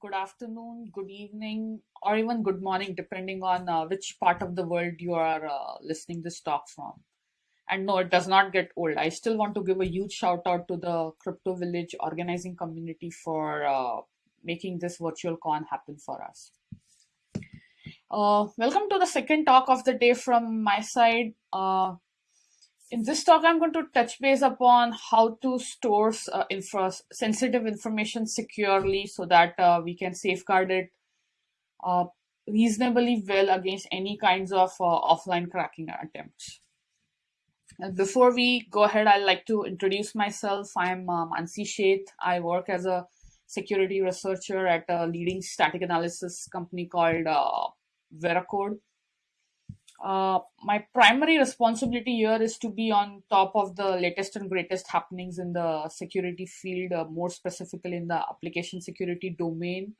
good afternoon, good evening, or even good morning, depending on uh, which part of the world you are uh, listening this talk from. And no, it does not get old. I still want to give a huge shout out to the Crypto Village organizing community for uh, making this virtual con happen for us. Uh, welcome to the second talk of the day from my side. In this talk, I'm going to touch base upon how to store uh, infra sensitive information securely so that uh, we can safeguard it uh, reasonably well against any kinds of uh, offline cracking attempts. And before we go ahead, I'd like to introduce myself. I'm uh, Mansi Sheth. I work as a security researcher at a leading static analysis company called uh, Veracode. Uh, my primary responsibility here is to be on top of the latest and greatest happenings in the security field, uh, more specifically in the application security domain,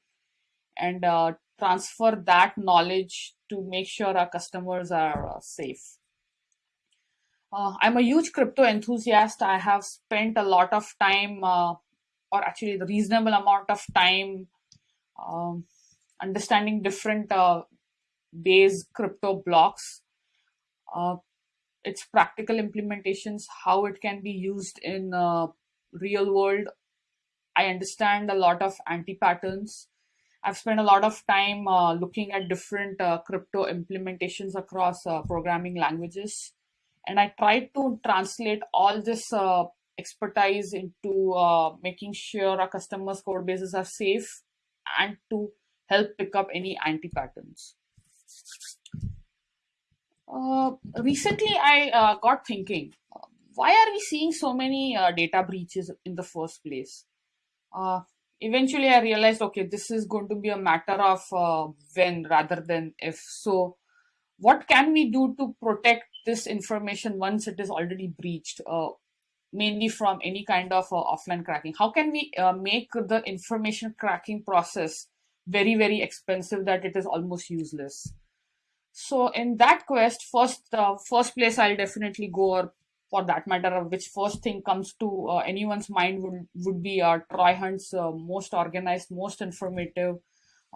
and uh, transfer that knowledge to make sure our customers are uh, safe. Uh, I'm a huge crypto enthusiast. I have spent a lot of time, uh, or actually the reasonable amount of time, um, understanding different base crypto blocks, uh, its practical implementations, how it can be used in uh, real world. I understand a lot of anti-patterns. I've spent a lot of time uh, looking at different uh, crypto implementations across uh, programming languages. And I tried to translate all this uh, expertise into making sure our customers' code bases are safe and to help pick up any anti-patterns. Uh, recently, I uh, got thinking, why are we seeing so many uh, data breaches in the first place? Uh, eventually, I realized, okay, this is going to be a matter of uh, when rather than if. So, what can we do to protect this information once it is already breached? Uh, mainly from any kind of offline cracking. How can we make the information cracking process very, very expensive that it is almost useless? So in that quest, first uh, first place I'll definitely go, or for that matter, which first thing comes to uh, anyone's mind would would be uh, Troy Hunt's uh, most organized, most informative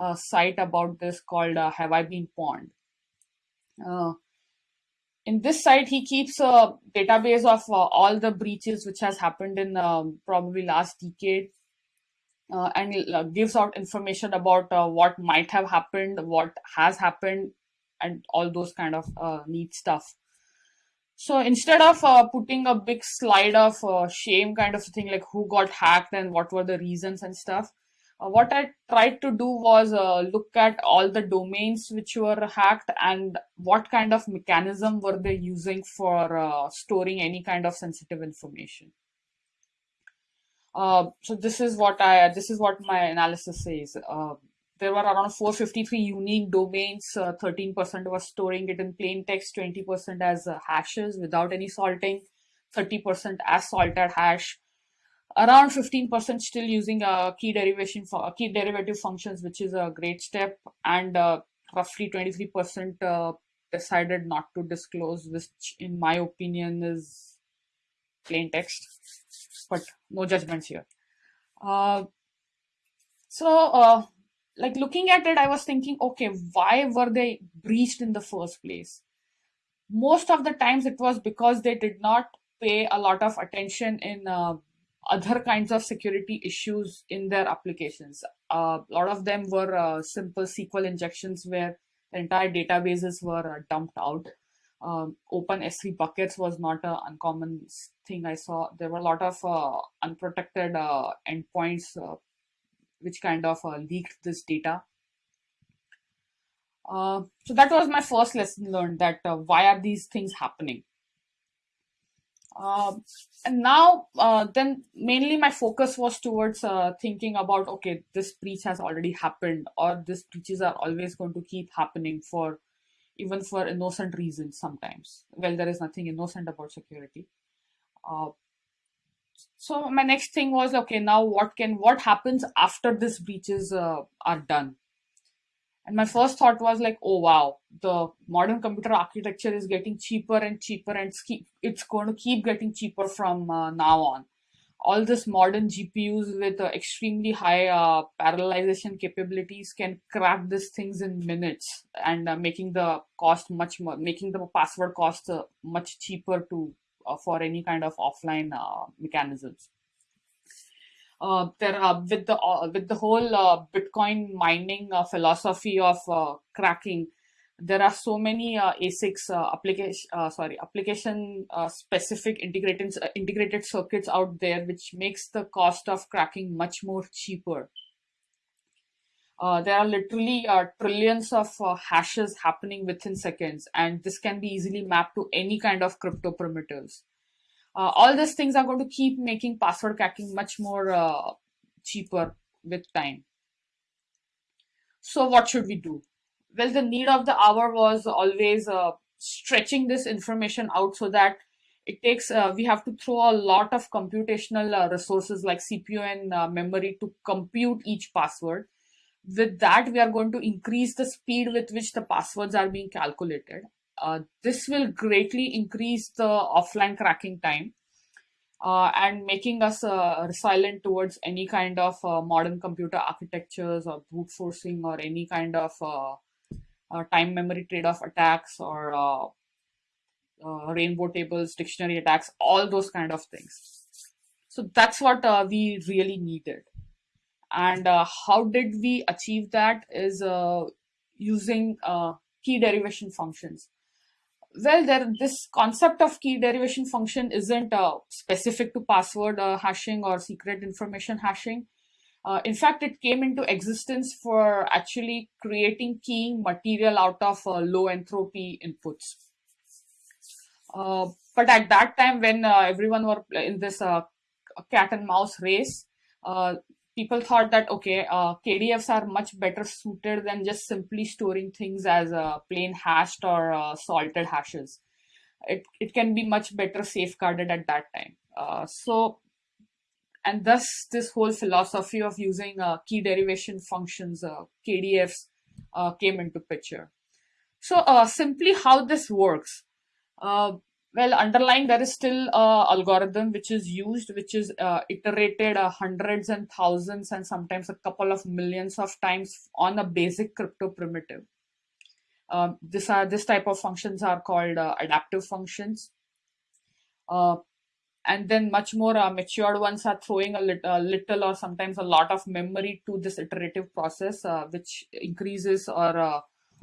uh, site about this called uh, Have I Been Pwned. Uh, in this site, he keeps a database of all the breaches which has happened in um, probably last decade. And gives out information about what might have happened, what has happened, and all those kind of uh, neat stuff. So instead of uh, putting a big slide of uh, shame kind of thing, like who got hacked and what were the reasons and stuff, uh, what I tried to do was uh, look at all the domains which were hacked and what kind of mechanism were they using for uh, storing any kind of sensitive information. So this is what I this is what my analysis says there were around 453 unique domains. 13% uh, was storing it in plain text, 20% as uh, hashes without any salting, 30% as salted hash, around 15% still using uh, key derivation for uh, key derivative functions, which is a great step, and uh, roughly 23% uh, decided not to disclose, which in my opinion is plain text, but no judgments here. Uh, so like looking at it, I was thinking, okay, why were they breached in the first place? Most of the times it was because they did not pay a lot of attention in uh, other kinds of security issues in their applications. Uh, a lot of them were uh, simple SQL injections where the entire databases were uh, dumped out. Um, open S3 buckets was not an uncommon thing I saw. There were a lot of uh, unprotected uh, endpoints which kind of uh, leaked this data. Uh, so that was my first lesson learned that uh, why are these things happening? Uh, and now, uh, then mainly my focus was towards uh, thinking about, okay, this breach has already happened or these breaches are always going to keep happening for even for innocent reasons sometimes. Well, there is nothing innocent about security. Uh, so my next thing was okay now what can what happens after these breaches uh, are done and my first thought was like oh wow the modern computer architecture is getting cheaper and cheaper and it's going to keep getting cheaper from uh, now on all this modern GPUs with uh, extremely high uh, parallelization capabilities can crack these things in minutes and uh, making the cost much more, making the password cost uh, much cheaper to uh, for any kind of offline uh, mechanisms. there are with the with the whole Bitcoin mining philosophy of cracking there are so many uh, ASICs uh, application uh, sorry application uh, specific integrated uh, integrated circuits out there, which makes the cost of cracking much more cheaper. Uh, there are literally trillions of hashes happening within seconds, and this can be easily mapped to any kind of crypto primitives. all these things are going to keep making password cracking much more cheaper with time. So, what should we do? Well, the need of the hour was always uh, stretching this information out so that it takes uh, we have to throw a lot of computational uh, resources like cpu and uh, memory to compute each password. With that we are going to increase the speed with which the passwords are being calculated. Uh, this will greatly increase the offline cracking time uh, and making us uh, resilient towards any kind of modern computer architectures or brute forcing or any kind of uh, time memory trade-off attacks or uh, uh, rainbow tables, dictionary attacks, all those kind of things. So that's what we really needed. And how did we achieve that is using key derivation functions well there this concept of key derivation function isn't uh, specific to password uh, hashing or secret information hashing uh, in fact, it came into existence for actually creating keying material out of uh, low entropy inputs. Uh, but at that time, when uh, everyone were in this uh, cat and mouse race, uh, people thought that okay, KDFs are much better suited than just simply storing things as plain hashed or salted hashes. It it can be much better safeguarded at that time. so and thus this whole philosophy of using uh, key derivation functions, uh, KDFs, uh, came into picture. So uh, simply how this works. Uh, well, underlying there is still a algorithm which is used, which is uh, iterated hundreds and thousands and sometimes a couple of millions of times on a basic crypto primitive. this are this type of functions are called adaptive functions. Uh, and then much more uh, matured ones are throwing a, lit- a, little or sometimes a lot of memory to this iterative process uh, which increases or uh,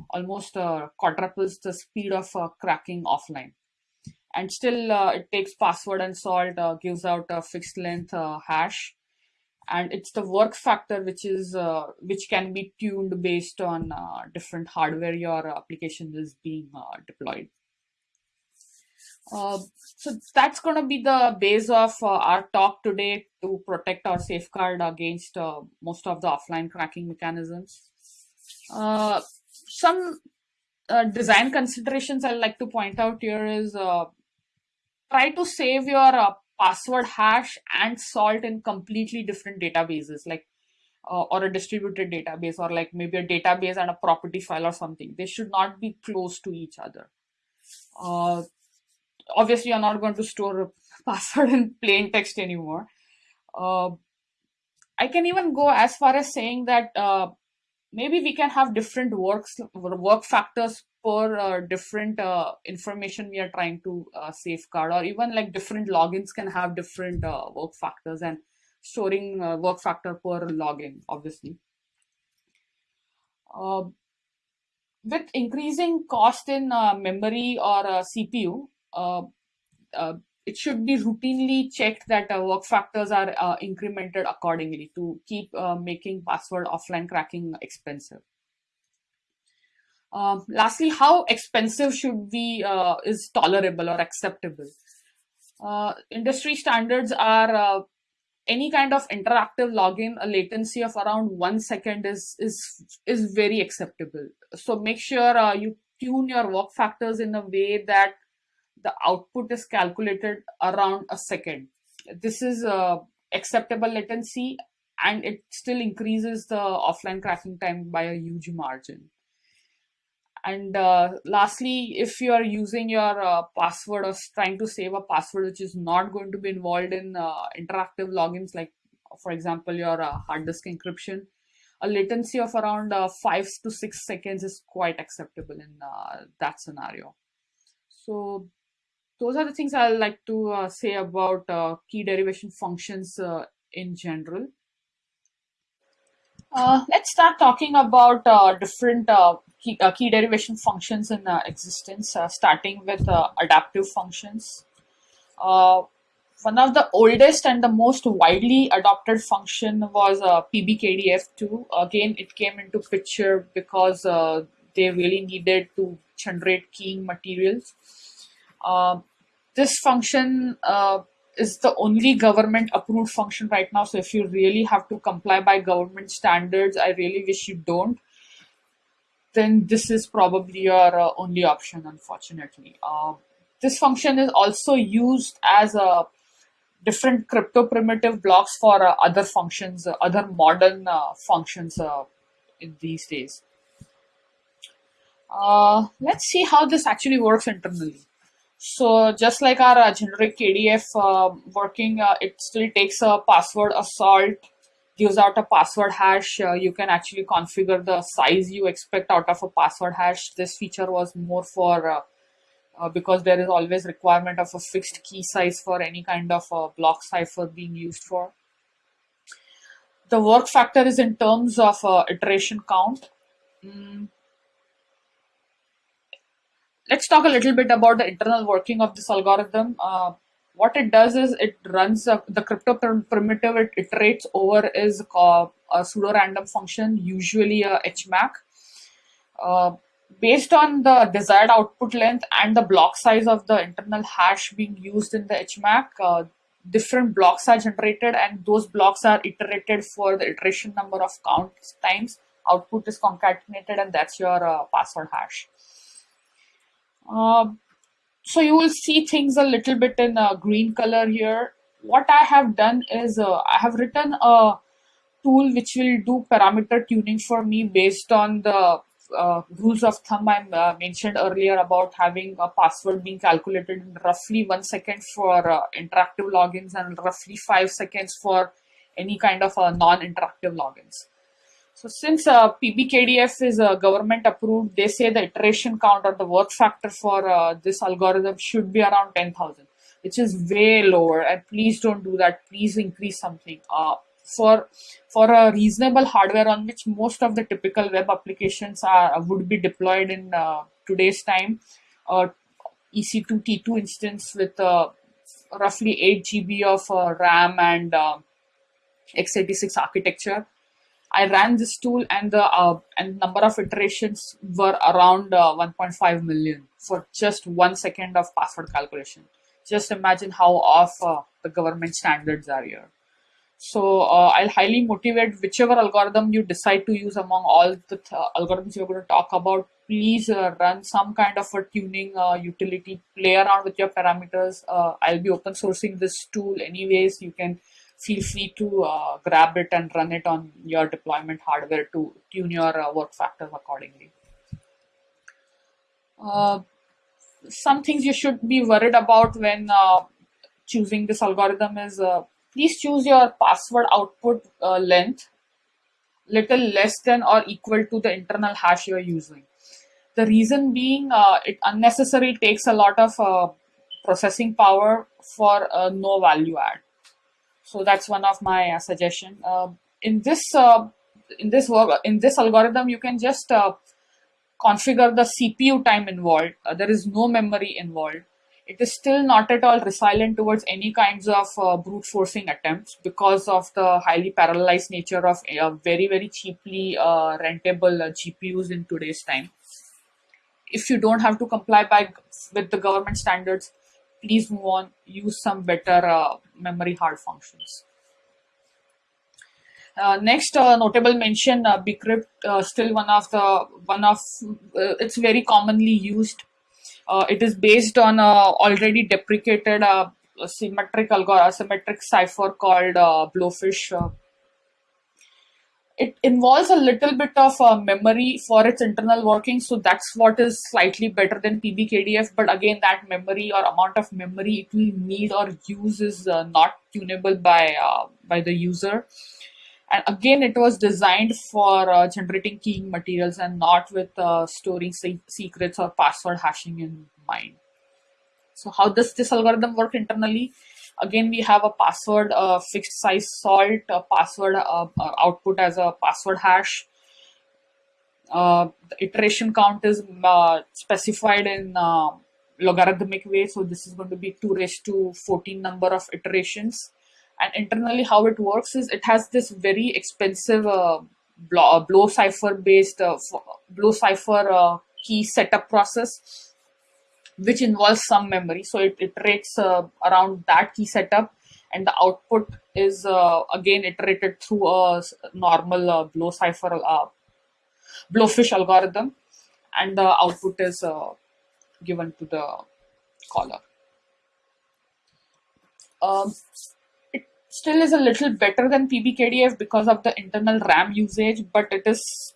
almost uh, quadruples the speed of uh, cracking offline. And still uh, it takes password and salt gives out a fixed length hash. And it's the work factor which is which can be tuned based on different hardware your application is being deployed uh, so that's going to be the base of uh, our talk today to protect or safeguard against uh, most of the offline cracking mechanisms. Uh, some uh, design considerations I'd like to point out here is try to save your password hash and salt in completely different databases like or a distributed database or like maybe a database and a property file or something. They should not be close to each other obviously you're not going to store a password in plain text anymore. Uh, I can even go as far as saying that uh, maybe we can have different works work factors per uh, different uh, information we are trying to uh, safeguard, or even like different logins can have different uh, work factors and storing work factor per login, obviously. with increasing cost in memory or CPU, uh, uh, it should be routinely checked that uh, work factors are uh, incremented accordingly to keep uh, making password offline cracking expensive. Um, lastly, how expensive should be uh, is tolerable or acceptable? Uh, industry standards are any kind of interactive login, a latency of around one second is is is very acceptable. So make sure you tune your work factors in a way that the output is calculated around a second. This is a acceptable latency and it still increases the offline cracking time by a huge margin. And uh, lastly, if you are using your uh, password or trying to save a password which is not going to be involved in uh, interactive logins, like for example, your uh, hard disk encryption, a latency of around uh, five to six seconds is quite acceptable in uh, that scenario. So those are the things I like to uh, say about uh, key derivation functions uh, in general. Uh, let's start talking about uh, different uh, key, key derivation functions in existence, starting with adaptive functions. One of the oldest and the most widely adopted function was uh, PBKDF2. Again, it came into picture because they really needed to generate keying materials. Uh, this function uh, is the only government approved function right now. So if you really have to comply by government standards, I really wish you don't. Then this is probably your uh, only option, unfortunately. Uh, this function is also used as a different crypto primitive blocks for uh, other functions, uh, other modern functions in these days. Let's see how this actually works internally. So just like our uh, generic KDF uh, working, uh, it still takes a password assault, gives out a password hash. Uh, you can actually configure the size you expect out of a password hash. This feature was more for uh, uh, because there is always requirement of a fixed key size for any kind of block cipher being used for. The work factor is in terms of iteration count. Mm, let's talk a little bit about the internal working of this algorithm. Uh, what it does is it runs a, the crypto primitive it iterates over is called a pseudo random function, usually a HMAC. Uh, based on the desired output length and the block size of the internal hash being used in the HMAC, uh, different blocks are generated and those blocks are iterated for the iteration number of count times. Output is concatenated and that's your uh, password hash. Um, so you will see things a little bit in uh, green color here. What I have done is uh, I have written a tool which will do parameter tuning for me based on the uh, rules of thumb I uh, mentioned earlier about having a password being calculated in roughly one second for uh, interactive logins and roughly five seconds for any kind of uh, non-interactive logins. So since uh, PBKDF is uh, government approved, they say the iteration count or the work factor for uh, this algorithm should be around 10,000, which is way lower. And please don't do that. Please increase something. Uh, for for a reasonable hardware on which most of the typical web applications are would be deployed in uh, today's time, uh, EC2 T2 instance with uh, roughly 8 GB of uh, RAM and uh, x86 architecture I ran this tool and the uh, and number of iterations were around uh, 1.5 million for just one second of password calculation. Just imagine how off uh, the government standards are here. So uh, I'll highly motivate whichever algorithm you decide to use among all the th- algorithms you're going to talk about. Please uh, run some kind of a tuning uh, utility. Play around with your parameters. Uh, I'll be open sourcing this tool anyways. You can feel free to uh, grab it and run it on your deployment hardware to tune your uh, work factors accordingly. Uh, some things you should be worried about when uh, choosing this algorithm is uh, please choose your password output uh, length little less than or equal to the internal hash you're using. The reason being it unnecessarily takes a lot of processing power for no value add. So that's one of my uh, suggestion. Uh, in this uh, in this work in this algorithm, you can just uh, configure the CPU time involved. Uh, there is no memory involved. It is still not at all resilient towards any kinds of uh, brute forcing attempts because of the highly parallelized nature of very very cheaply rentable GPUs in today's time. If you don't have to comply by with the government standards, please move on. Use some better memory hard functions. Uh, next uh, notable mention, uh, Bcrypt, uh, still one of the one of uh, it's very commonly used. Uh, it is based on a already deprecated symmetric algorithm, symmetric cipher called Blowfish. It involves a little bit of uh, memory for its internal working so that's what is slightly better than pbkdf but again that memory or amount of memory it will need or use is uh, not tunable by uh, by the user. And again it was designed for uh, generating keying materials and not with uh, storing se secrets or password hashing in mind. So how does this algorithm work internally Again, we have a password a fixed size salt, a password uh, uh, output as a password hash. Uh, the iteration count is uh, specified in uh, logarithmic way. So this is going to be 2 raised to 14 number of iterations. And internally how it works is it has this very expensive blow, blow cipher based blow cipher key setup process which involves some memory. So it iterates uh, around that key setup and the output is uh, again iterated through a normal uh, blow cipher, uh, blowfish algorithm and the output is uh, given to the caller. Um, it still is a little better than PBKDF because of the internal RAM usage, but it is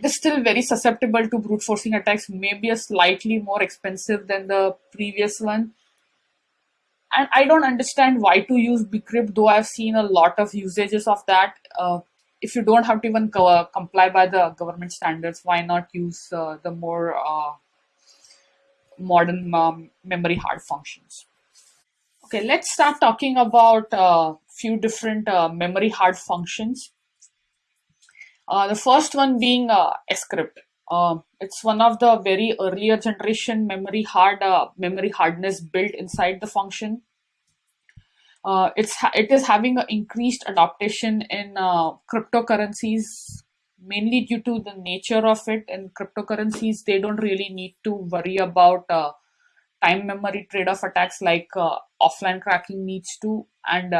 it is still very susceptible to brute forcing attacks, maybe a slightly more expensive than the previous one. And I don't understand why to use bcrypt, though I've seen a lot of usages of that. Uh, if you don't have to even co uh, comply by the government standards, why not use uh, the more uh, modern um, memory hard functions? Okay, let's start talking about a uh, few different uh, memory hard functions. Uh, the first one being uh, scrypt. Uh, it's one of the very earlier generation memory hard uh, memory hardness built inside the function. Uh, it's it is having an increased adaptation in uh, cryptocurrencies mainly due to the nature of it. In cryptocurrencies, they don't really need to worry about time memory trade-off attacks like offline cracking needs to, and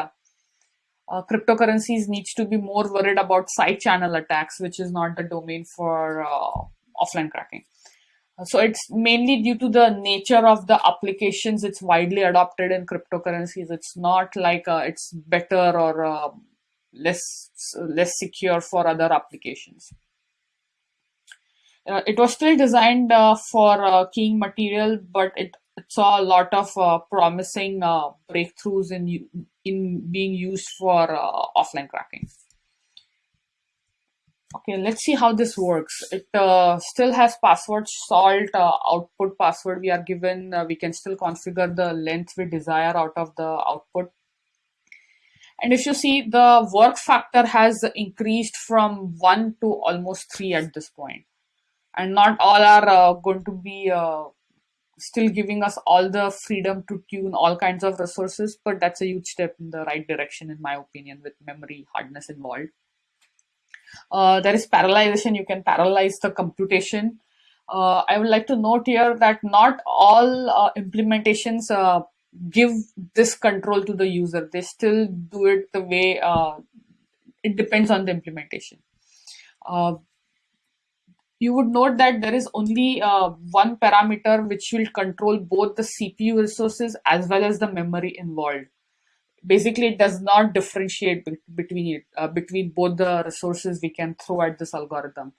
uh, cryptocurrencies needs to be more worried about side channel attacks, which is not the domain for uh, offline cracking. Uh, so it's mainly due to the nature of the applications it's widely adopted in cryptocurrencies. It's not like uh, it's better or uh, less less secure for other applications. Uh, it was still designed for keying material, but it saw a lot of promising breakthroughs in in being used for uh, offline cracking. Okay, let's see how this works. It uh, still has password salt uh, output password we are given. Uh, we can still configure the length we desire out of the output. And if you see the work factor has increased from 1 to almost 3 at this point. And not all are uh, going to be uh, still giving us all the freedom to tune all kinds of resources, but that's a huge step in the right direction, in my opinion, with memory hardness involved. Uh, there is parallelization, you can parallelize the computation. Uh, I would like to note here that not all uh, implementations uh, give this control to the user. They still do it the way uh, it depends on the implementation. You would note that there is only uh, one parameter which will control both the CPU resources as well as the memory involved. Basically, it does not differentiate be between it uh, between both the resources we can throw at this algorithm.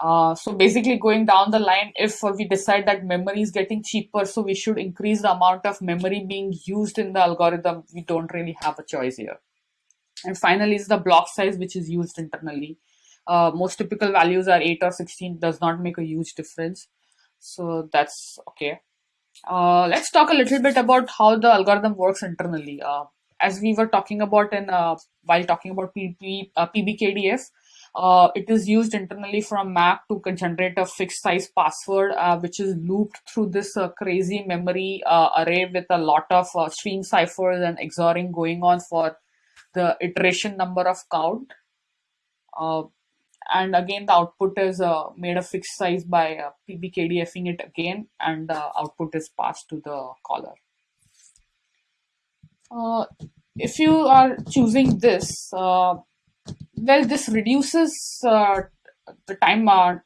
Uh, so basically going down the line, if we decide that memory is getting cheaper, so we should increase the amount of memory being used in the algorithm, we don't really have a choice here. And finally is the block size which is used internally uh, most typical values are 8 or 16 does not make a huge difference. So that's okay. Uh, let's talk a little bit about how the algorithm works internally. Uh, as we were talking about in uh, while talking about uh, pbkdf uh, it is used internally from Mac to generate a fixed size password, which is looped through this crazy memory array with a lot of stream ciphers and XORing going on for the iteration number of count and again the output is uh, made a fixed size by uh, pbkdfing it again and the output is passed to the caller. Uh, if you are choosing this uh, well this reduces uh, the time uh,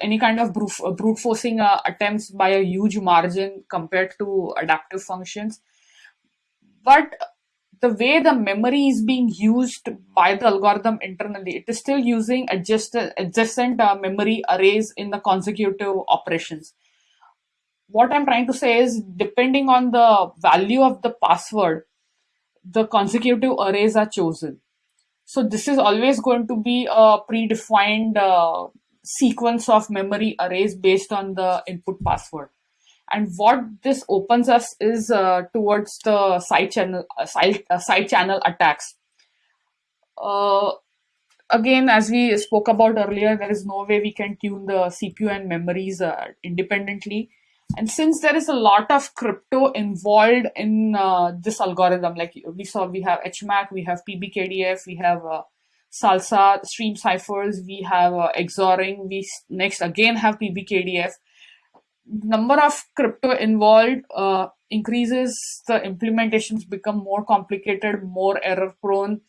any kind of brute, brute forcing attempts by a huge margin compared to adaptive functions. But the way the memory is being used by the algorithm internally, it is still using adjacent, adjacent uh, memory arrays in the consecutive operations. What I'm trying to say is depending on the value of the password, the consecutive arrays are chosen. So this is always going to be a predefined uh, sequence of memory arrays based on the input password and what this opens us is uh, towards the side channel uh, side, uh, side channel attacks. Uh, again as we spoke about earlier there is no way we can tune the cpu and memories uh, independently. And since there is a lot of crypto involved in uh, this algorithm like we saw we have hmac we have pbkdf we have salsa stream ciphers we have xoring we next again have pbkdf number of crypto involved uh, increases, the implementations become more complicated, more error prone.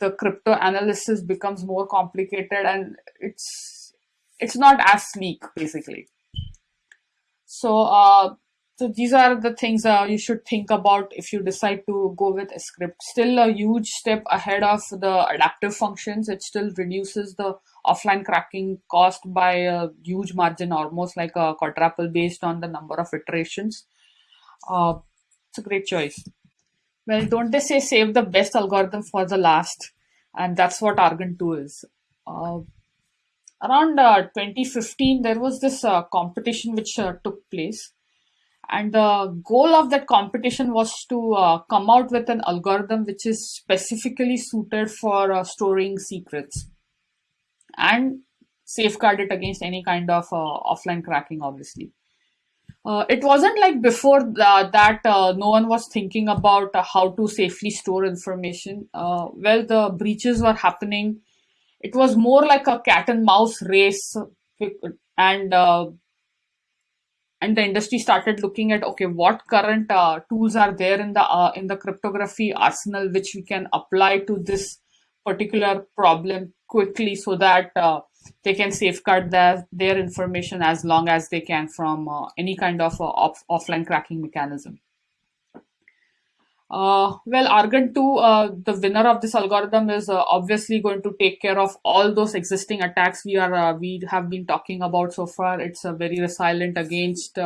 The crypto analysis becomes more complicated, and it's it's not as sleek basically. So, uh, so these are the things uh, you should think about if you decide to go with a scrypt. Still a huge step ahead of the adaptive functions. It still reduces the offline cracking cost by a huge margin, almost like a quadruple based on the number of iterations. Uh, it's a great choice. Well, don't they say save the best algorithm for the last? And that's what Argon 2 is. Uh, around uh, 2015, there was this uh, competition which uh, took place. And the goal of that competition was to uh, come out with an algorithm which is specifically suited for uh, storing secrets and safeguard it against any kind of uh, offline cracking, obviously. Uh, it wasn't like before the, that uh, no one was thinking about uh, how to safely store information. Uh, well, the breaches were happening. It was more like a cat and mouse race, and uh, and the industry started looking at okay, what current tools are there in the in the cryptography arsenal which we can apply to this particular problem quickly so that uh, they can safeguard their, their information as long as they can from uh, any kind of uh, off offline cracking mechanism. Uh, well, Argon 2, uh, the winner of this algorithm is uh, obviously going to take care of all those existing attacks we are we have been talking about so far. It's very resilient against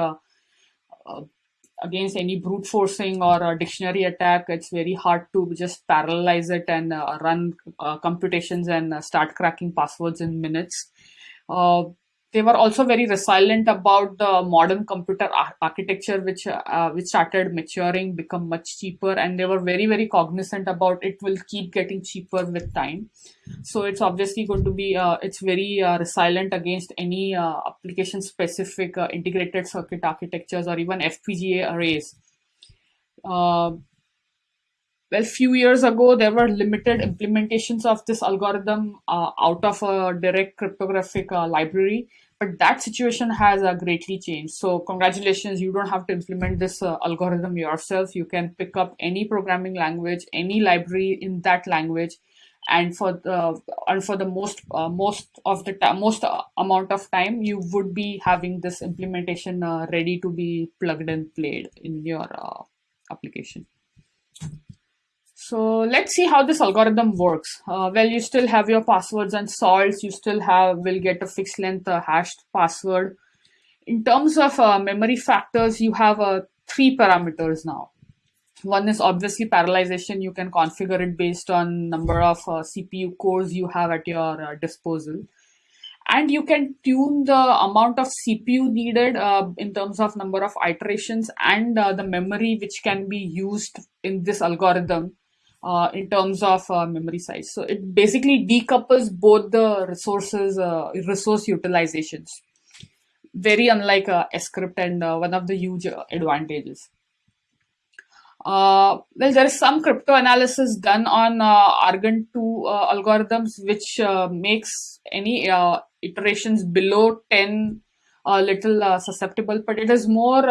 against any brute forcing or dictionary attack, it's very hard to just parallelize it and uh, run uh, computations and uh, start cracking passwords in minutes. Uh, they were also very resilient about the modern computer ar architecture, which uh, which started maturing, become much cheaper, and they were very very cognizant about it will keep getting cheaper with time. So it's obviously going to be uh, it's very uh, resilient against any uh, application specific uh, integrated circuit architectures or even FPGA arrays. Uh, well, few years ago, there were limited implementations of this algorithm out of a direct cryptographic library but that situation has uh, greatly changed. So congratulations, you don't have to implement this uh, algorithm yourself. You can pick up any programming language, any library in that language, and for the and for the most uh, most of the most uh, amount of time, you would be having this implementation uh, ready to be plugged and played in your uh, application. So let's see how this algorithm works. Uh, well, you still have your passwords and salts. You still have will get a fixed length uh, hashed password. In terms of uh, memory factors, you have uh, three parameters now. One is obviously parallelization. You can configure it based on number of uh, CPU cores you have at your uh, disposal. And you can tune the amount of CPU needed in terms of number of iterations and the memory which can be used in this algorithm uh, in terms of uh, memory size. So it basically decouples both the resources, uh, resource utilizations. Very unlike uh, scrypt and uh, one of the huge uh, advantages. Uh, well, there is some crypto analysis done on Argon 2 algorithms, which makes any iterations below 10 a little susceptible, but it is more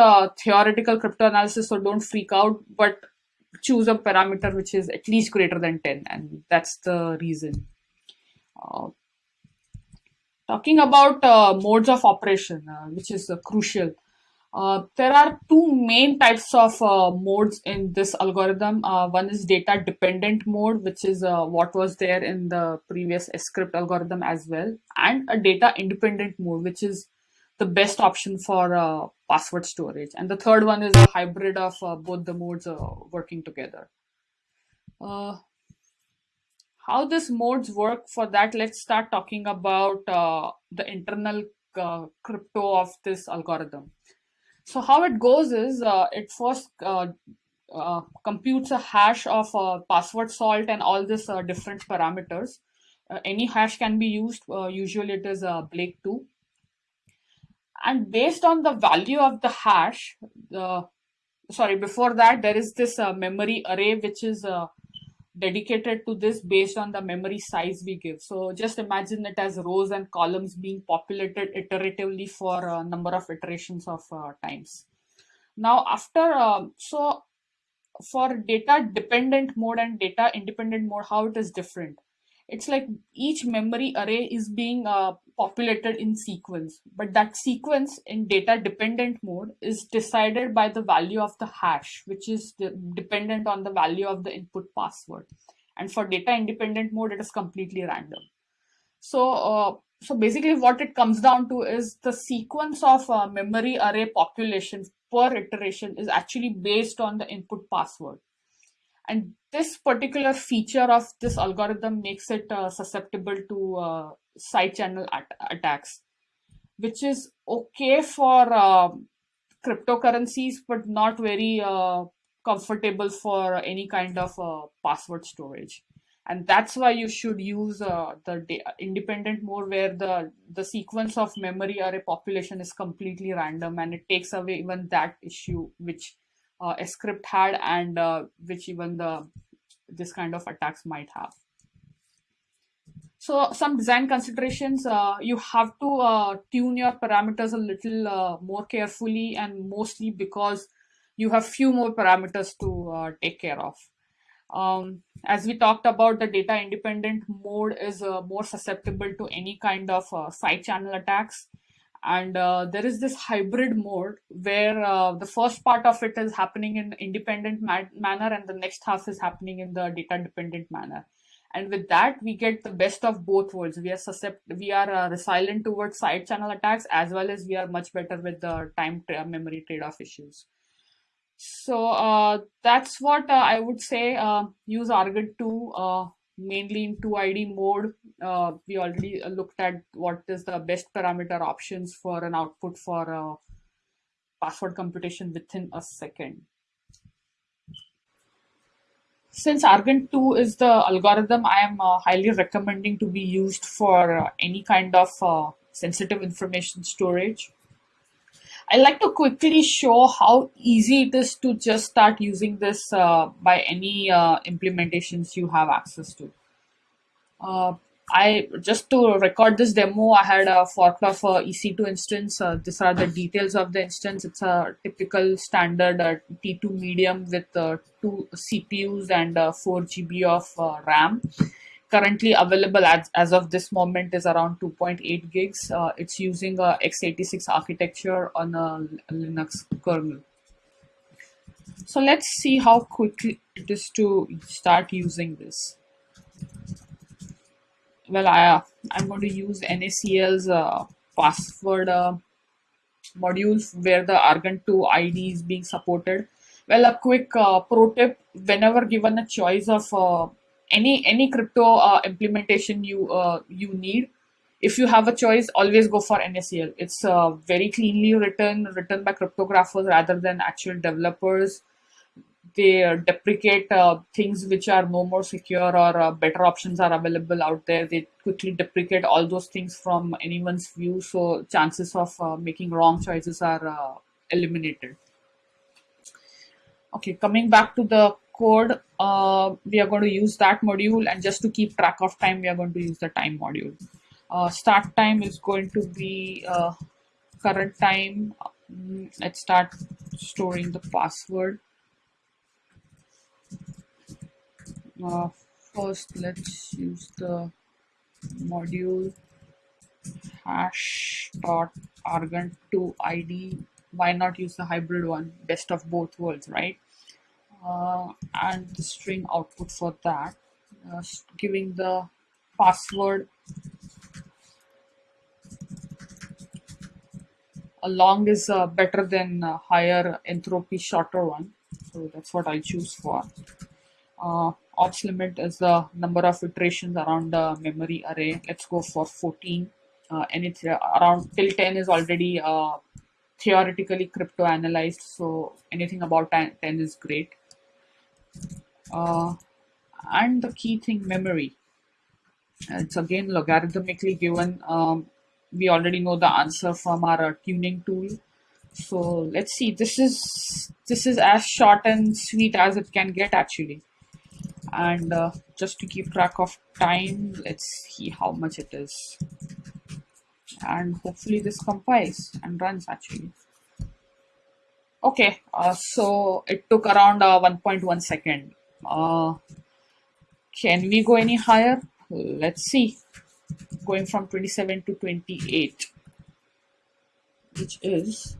theoretical crypto analysis, so don't freak out. But choose a parameter which is at least greater than 10 and that's the reason. Uh, talking about uh, modes of operation, uh, which is uh, crucial. Uh, there are two main types of modes in this algorithm. One is data dependent mode, which is what was there in the previous scrypt algorithm as well, and a data independent mode, which is the best option for password storage. And the third one is a hybrid of uh, both the modes working together. how these modes work for that, let's start talking about the internal crypto of this algorithm. So how it goes is uh, it first uh, uh, computes a hash of uh, password salt and all this uh, different parameters. Uh, any hash can be used. usually it is uh, Blake 2. And based on the value of the hash, the sorry, before that, there is this memory array, which is dedicated to this based on the memory size we give. So just imagine it as rows and columns being populated iteratively for a number of iterations of uh, times. Now after, uh, so for data dependent mode and data independent mode, how it is different it's like each memory array is being uh, populated in sequence. But that sequence in data dependent mode is decided by the value of the hash which is de dependent on the value of the input password. And for data independent mode it is completely random. So uh, so basically what it comes down to is the sequence of uh, memory array population per iteration is actually based on the input password and this particular feature of this algorithm makes it uh, susceptible to uh, side channel at attacks, which is okay for uh, cryptocurrencies, but not very uh, comfortable for any kind of uh, password storage. And that's why you should use uh, the independent mode where the, the sequence of memory array population is completely random and it takes away even that issue, which uh, a scrypt had and uh, which even the this kind of attacks might have. So some design considerations, uh, you have to uh, tune your parameters a little uh, more carefully and mostly because you have few more parameters to uh, take care of. Um, as we talked about, the data independent mode is more susceptible to any kind of side channel attacks and uh, there is this hybrid mode where uh, the first part of it is happening in independent ma manner and the next half is happening in the data dependent manner. And with that we get the best of both worlds. We are susceptible we are uh, resilient towards side channel attacks as well as we are much better with the time memory trade-off issues. So uh, that's what uh, i would say uh, use argon 2 mainly in 2ID mode. Uh, we already looked at what is the best parameter options for an output for uh, password computation within a second. Since Argon 2 is the algorithm I am uh, highly recommending to be used for uh, any kind of uh, sensitive information storage, I like to quickly show how easy it is to just start using this uh, by any uh, implementations you have access to. Uh, I just to record this demo, I had a fork of a EC2 instance. Uh, these are the details of the instance. It's a typical standard uh, T2 medium with uh, two CPUs and 4 GB of RAM currently available as, as of this moment is around 2.8 gigs. Uh, it's using a x86 architecture on a Linux kernel. So let's see how quickly it is to start using this. Well, I, uh, I'm going to use NACL's uh, password uh, modules where the Argon 2 ID is being supported. Well, a quick uh, pro tip, whenever given a choice of any any crypto uh, implementation you uh, you need if you have a choice always go for NACL it's uh, very cleanly written written by cryptographers rather than actual developers. They uh, deprecate uh, things which are no more secure or uh, better options are available out there. They quickly deprecate all those things from anyone's view so chances of making wrong choices are eliminated. Okay coming back to the code, uh, we are going to use that module and just to keep track of time, we are going to use the time module. Uh, start time is going to be uh, current time. Mm, let's start storing the password. Uh, first, let's use the module hash dot argon2 id why not use the hybrid one? Best of both worlds, right? Uh, and the string output for that, uh, giving the password a long is uh, better than higher entropy shorter one. So that's what I'll choose for. Uh, ops limit is the number of iterations around the memory array. Let's go for 14 uh, and it's around till 10 is already uh, theoretically crypto analyzed so anything about 10, 10 is great uh, and the key thing memory. It's again logarithmically given. Um, we already know the answer from our tuning tool. So let's see. This is this is as short and sweet as it can get actually. And uh, just to keep track of time let's see how much it is. And hopefully this compiles and runs actually okay uh, so it took around uh, 1.1 second. Uh, can we go any higher? Let's see. Going from 27 to 28 which is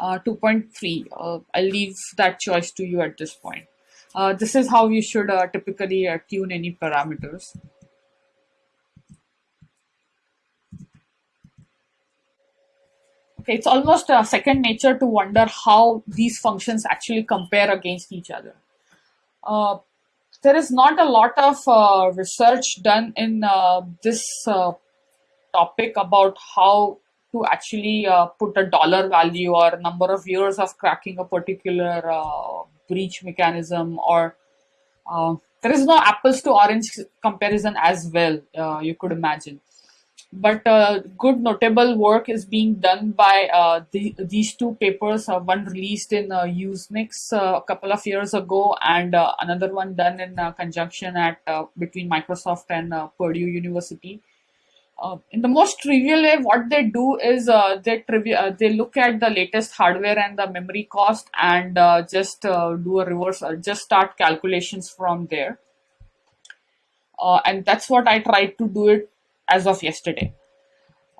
uh, 2.3 uh, I'll leave that choice to you at this point. Uh, this is how you should typically tune any parameters it's almost a second nature to wonder how these functions actually compare against each other. Uh, there is not a lot of uh, research done in uh, this uh, topic about how to actually uh, put a dollar value or number of years of cracking a particular breach mechanism or there is no apples to orange comparison as well you could imagine but uh, good notable work is being done by uh, the, these two papers uh, one released in uh, usenix uh, a couple of years ago and uh, another one done in uh, conjunction at between microsoft and purdue university. In the most trivial way what they do is they they look at the latest hardware and the memory cost and just do a reverse just start calculations from there. And that's what i tried to do it as of yesterday.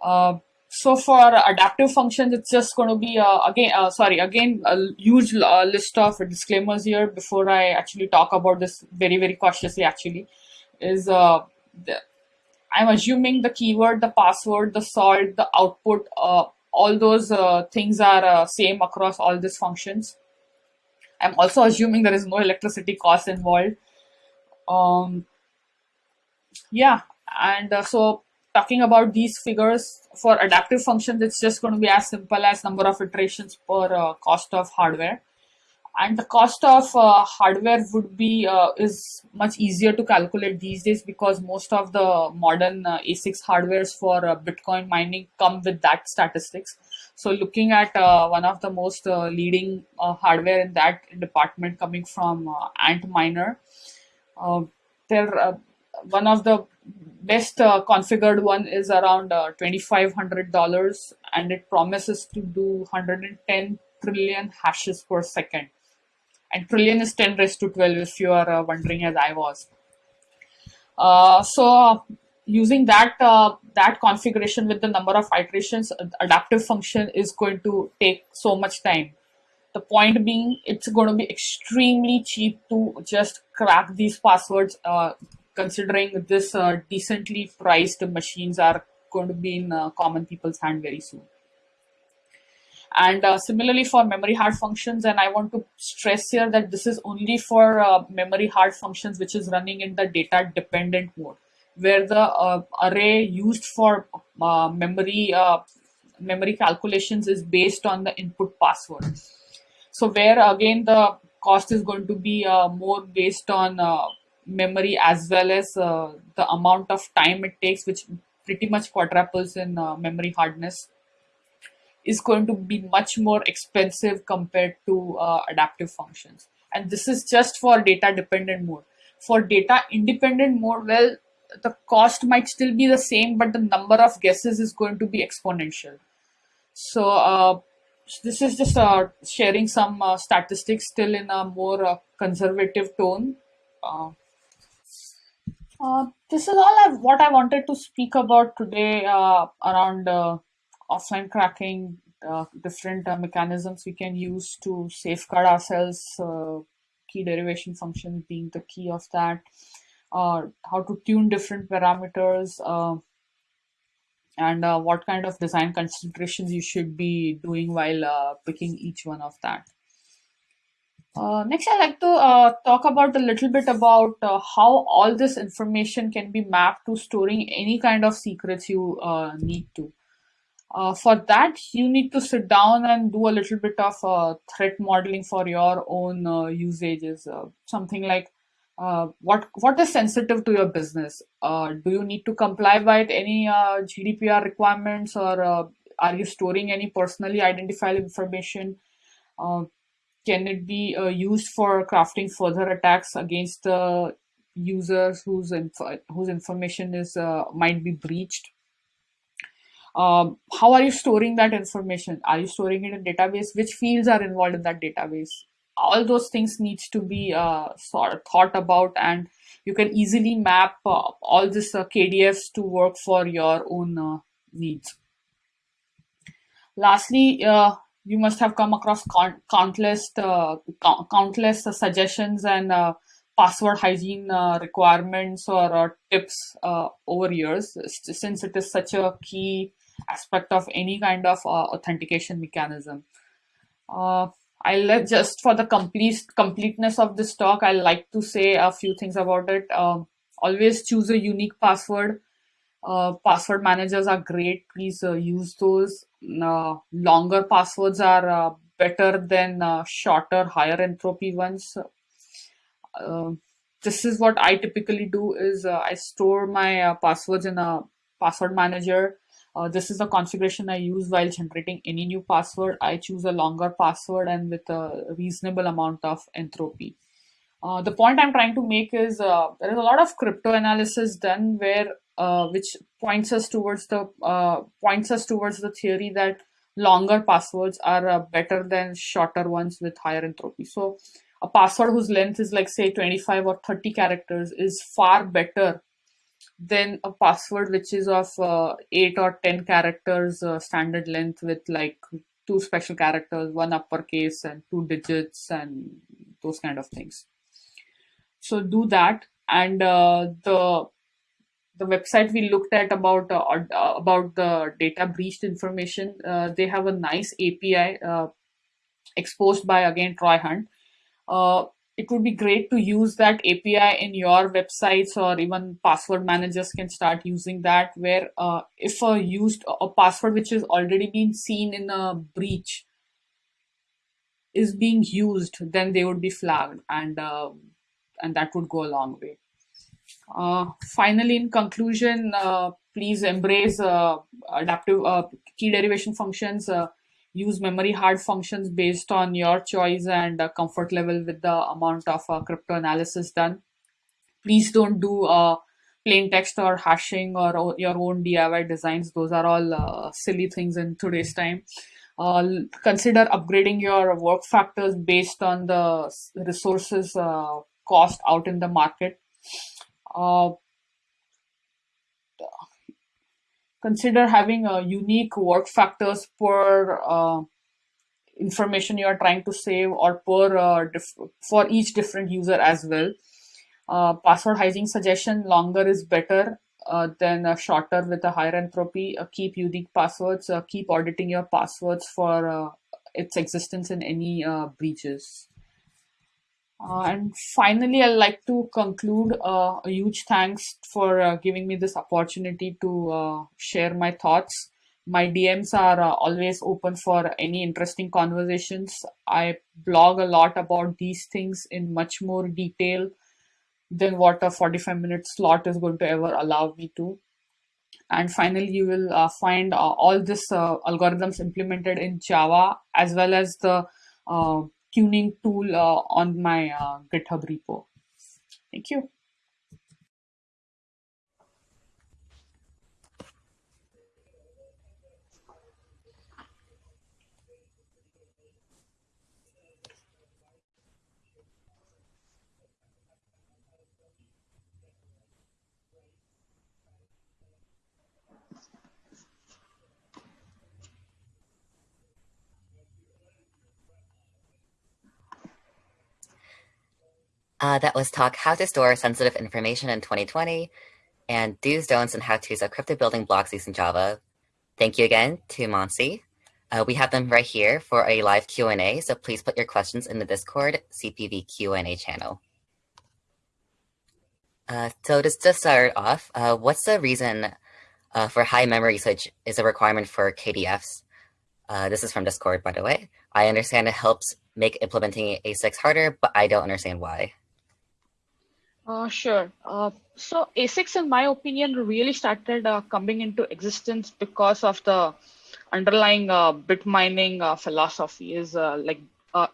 Uh, so for adaptive functions, it's just going to be uh, again, uh, sorry, again, a huge uh, list of disclaimers here before I actually talk about this very, very cautiously. Actually, is uh, the, I'm assuming the keyword, the password, the salt, the output, uh, all those things are same across all these functions. I'm also assuming there is no electricity cost involved. Um, yeah, and uh, so talking about these figures for adaptive functions, it's just going to be as simple as number of iterations per uh, cost of hardware. And the cost of uh, hardware would be uh, is much easier to calculate these days because most of the modern uh, ASICs hardwares for uh, Bitcoin mining come with that statistics. So looking at one of the most leading hardware in that department coming from Antminer, there one of the best uh, configured one is around uh, $2,500 and it promises to do 110 trillion hashes per second. And trillion is 10 raised to 12 if you are uh, wondering as I was. Uh, so using that uh, that configuration with the number of iterations, adaptive function is going to take so much time. The point being, it's going to be extremely cheap to just crack these passwords uh, considering this uh, decently priced machines are going to be in uh, common people's hand very soon. And uh, similarly for memory hard functions, and I want to stress here that this is only for uh, memory hard functions which is running in the data dependent mode, where the uh, array used for uh, memory memory calculations is based on the input password. So where again the cost is going to be more based on memory as well as uh, the amount of time it takes, which pretty much quadruples in uh, memory hardness, is going to be much more expensive compared to uh, adaptive functions. And this is just for data dependent mode. For data independent mode, well, the cost might still be the same, but the number of guesses is going to be exponential. So, uh, this is just uh, sharing some uh, statistics still in a more uh, conservative tone. Uh, this is all I, what I wanted to speak about today uh, around uh, offline cracking, uh, different uh, mechanisms we can use to safeguard ourselves, key derivation functions being the key of that, how to tune different parameters, and what kind of design considerations you should be doing while picking each one of that. Uh, next, I'd like to uh, talk about a little bit about uh, how all this information can be mapped to storing any kind of secrets you uh, need to. Uh, for that, you need to sit down and do a little bit of threat modeling for your own usages. something like what what is sensitive to your business? do you need to comply with any GDPR requirements, or are you storing any personally identifiable information? Can it be uh, used for crafting further attacks against the users whose inf- whose information is uh, might be breached? Um, how are you storing that information? Are you storing it in database? Which fields are involved in that database? All those things needs to be uh, sort of thought about and you can easily map uh, all this uh, kdfs to work for your own uh, needs. Lastly you must have come across countless uh, countless uh, suggestions and uh, password hygiene uh, requirements or, or tips uh, over years since it is such a key aspect of any kind of uh, authentication mechanism i'll just for the complete completeness of this talk I'd like to say a few things about it um, always choose a unique password uh, password managers are great. Please uh, use those. Uh, longer passwords are uh, better than uh, shorter, higher entropy ones. Uh, this is what I typically do is I store my passwords in a password manager. this is the configuration I use while generating any new password. I choose a longer password and with a reasonable amount of entropy. the point I'm trying to make is there is a lot of crypto analysis done where uh, which points us towards the uh, points us towards the theory that longer passwords are uh, better than shorter ones with higher entropy. So a password whose length is like say 25 or 30 characters is far better than a password which is of uh, 8 or 10 characters uh, standard length with like two special characters, one uppercase and two digits and those kind of things. So do that and uh, the the website we looked at about uh, uh, about the data breached information, uh, they have a nice API uh, exposed by again Troy Hunt. Uh, it would be great to use that API in your websites or even password managers can start using that. Where uh, if a used a password which has already been seen in a breach is being used, then they would be flagged, and and that would go a long way. Uh, finally, in conclusion, uh, please embrace uh, adaptive uh, key derivation functions. Uh, use memory hard functions based on your choice and uh, comfort level with the amount of crypto analysis done. Please don't do plain text or hashing or your own DIY designs. Those are all silly things in today's time. Uh, consider upgrading your work factors based on the resources uh, cost out in the market uh, consider having a unique work factors per uh, information you are trying to save or per uh, for each different user as well. Uh, password hygiene suggestion longer is better uh, than uh, shorter with a higher entropy. Uh, keep unique passwords. Keep auditing your passwords for its existence in any breaches. Uh, and finally, I'd like to conclude uh, a huge thanks for uh, giving me this opportunity to uh, share my thoughts. My DMs are uh, always open for any interesting conversations. I blog a lot about these things in much more detail than what a 45 minute slot is going to ever allow me to. And finally, you will uh, find all this algorithms implemented in Java as well as the tuning tool uh, on my uh, GitHub repo. Thank you. Uh, that was talk how to store sensitive information in 2020 and do's, don'ts, and how-tos of crypto building blocks using Java. Thank you again to Monsi. Uh, we have them right here for a live Q&A, so please put your questions in the Discord CPV Q&A channel. Uh, so just to start off, uh, what's the reason uh, for high memory usage is a requirement for KDFs? Uh, this is from Discord, by the way. I understand it helps make implementing ASICs harder, but I don't understand why. Uh, sure. Uh, so ASICs, in my opinion, really started uh, coming into existence because of the underlying uh, bit mining uh, philosophy is uh, like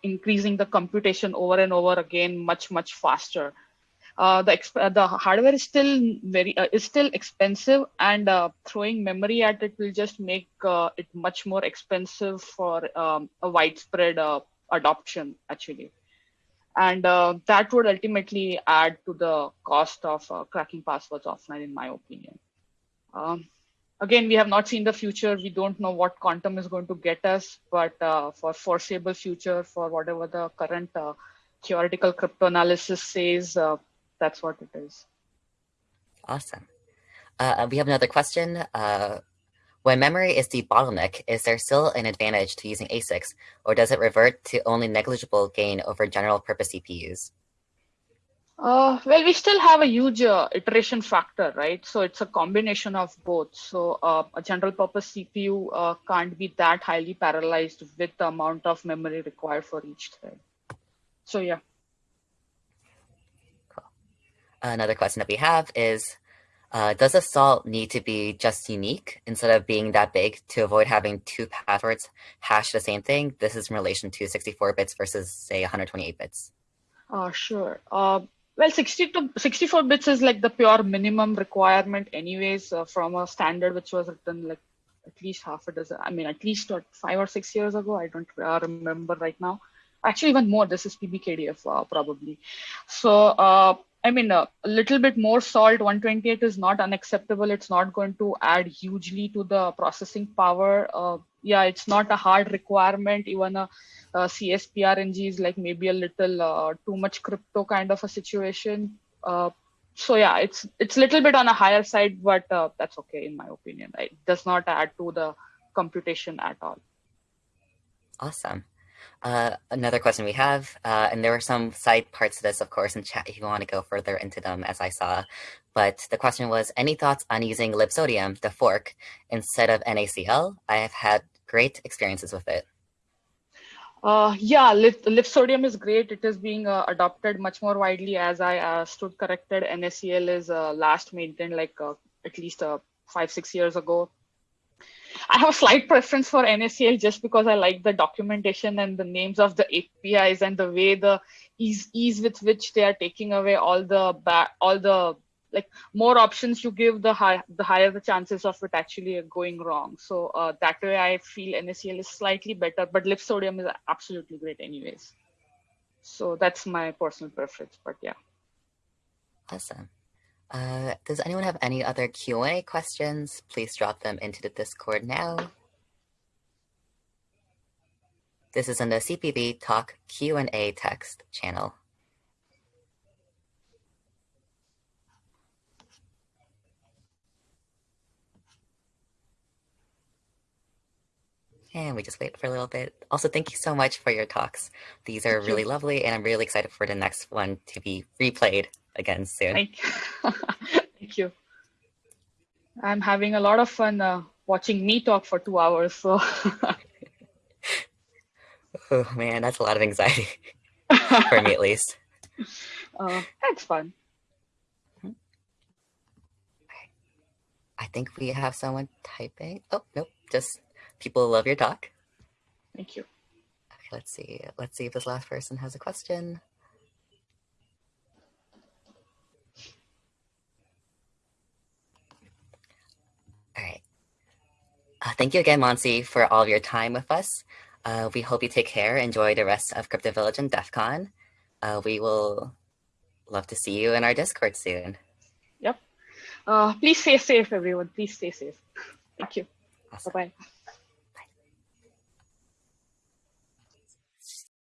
increasing the computation over and over again much, much faster. the the hardware is still very is still expensive, and throwing memory at it will just make it much more expensive for um, a widespread adoption. Actually and uh, that would ultimately add to the cost of uh, cracking passwords offline in my opinion. Um, again we have not seen the future. We don't know what quantum is going to get us but uh, for foreseeable future for whatever the current uh, theoretical cryptanalysis says uh, that's what it is. Awesome. Uh, we have another question when memory is the bottleneck, is there still an advantage to using ASICs, or does it revert to only negligible gain over general purpose CPUs? Uh, well, we still have a huge uh, iteration factor, right? So it's a combination of both. So uh, a general purpose CPU uh, can't be that highly parallelized with the amount of memory required for each thread. So yeah. Cool. Another question that we have is, uh, does a salt need to be just unique instead of being that big to avoid having two passwords hash the same thing? This is in relation to 64 bits versus say 128 bits. Uh, sure. Uh, well, 60 to 64 bits is like the pure minimum requirement anyways uh, from a standard which was written like at least half a dozen, I mean, at least five or six years ago. I don't uh, remember right now. Actually, even more, this is PBKDF uh, probably. So uh, I mean, uh, a little bit more salt, 128 is not unacceptable. It's not going to add hugely to the processing power. Uh, yeah, it's not a hard requirement. Even a, a CSPRNG is like maybe a little uh, too much crypto kind of a situation. Uh, so yeah, it's it's a little bit on a higher side, but uh, that's okay in my opinion. It does not add to the computation at all. Awesome. Uh, another question we have, uh, and there were some side parts to this, of course, in chat if you want to go further into them, as I saw. But the question was, any thoughts on using libsodium, the fork, instead of NaCl? I have had great experiences with it. Uh, yeah, lip, is great. It is being uh, adopted much more widely. As I uh, stood corrected, NaCl is uh, last maintained like uh, at least uh, five, six years ago. I have a slight preference for NaCl just because I like the documentation and the names of the APIs and the way the ease ease with which they are taking away all the all the like more options you give the high the higher the chances of it actually going wrong. So uh, that way i feel nacl is slightly better but libsodium is absolutely great anyways. So that's my personal preference but yeah. Awesome uh, does anyone have any other Q&A questions? Please drop them into the Discord now. This is in the CPV Talk Q&A text channel. And we just wait for a little bit. Also, thank you so much for your talks. These are thank really you. lovely, and I'm really excited for the next one to be replayed again soon. Thank you. Thank you. I'm having a lot of fun uh, watching me talk for two hours. So. oh man, that's a lot of anxiety for me, at least. Uh, that's fun. I think we have someone typing. Oh nope, just people love your talk. Thank you. Okay, let's see. Let's see if this last person has a question. All right. Uh, thank you again, Monsi, for all of your time with us. Uh, we hope you take care. Enjoy the rest of Crypto Village and DEF CON. Uh, we will love to see you in our Discord soon. Yep. Uh, please stay safe, everyone. Please stay safe. Thank you. Awesome. Bye-bye.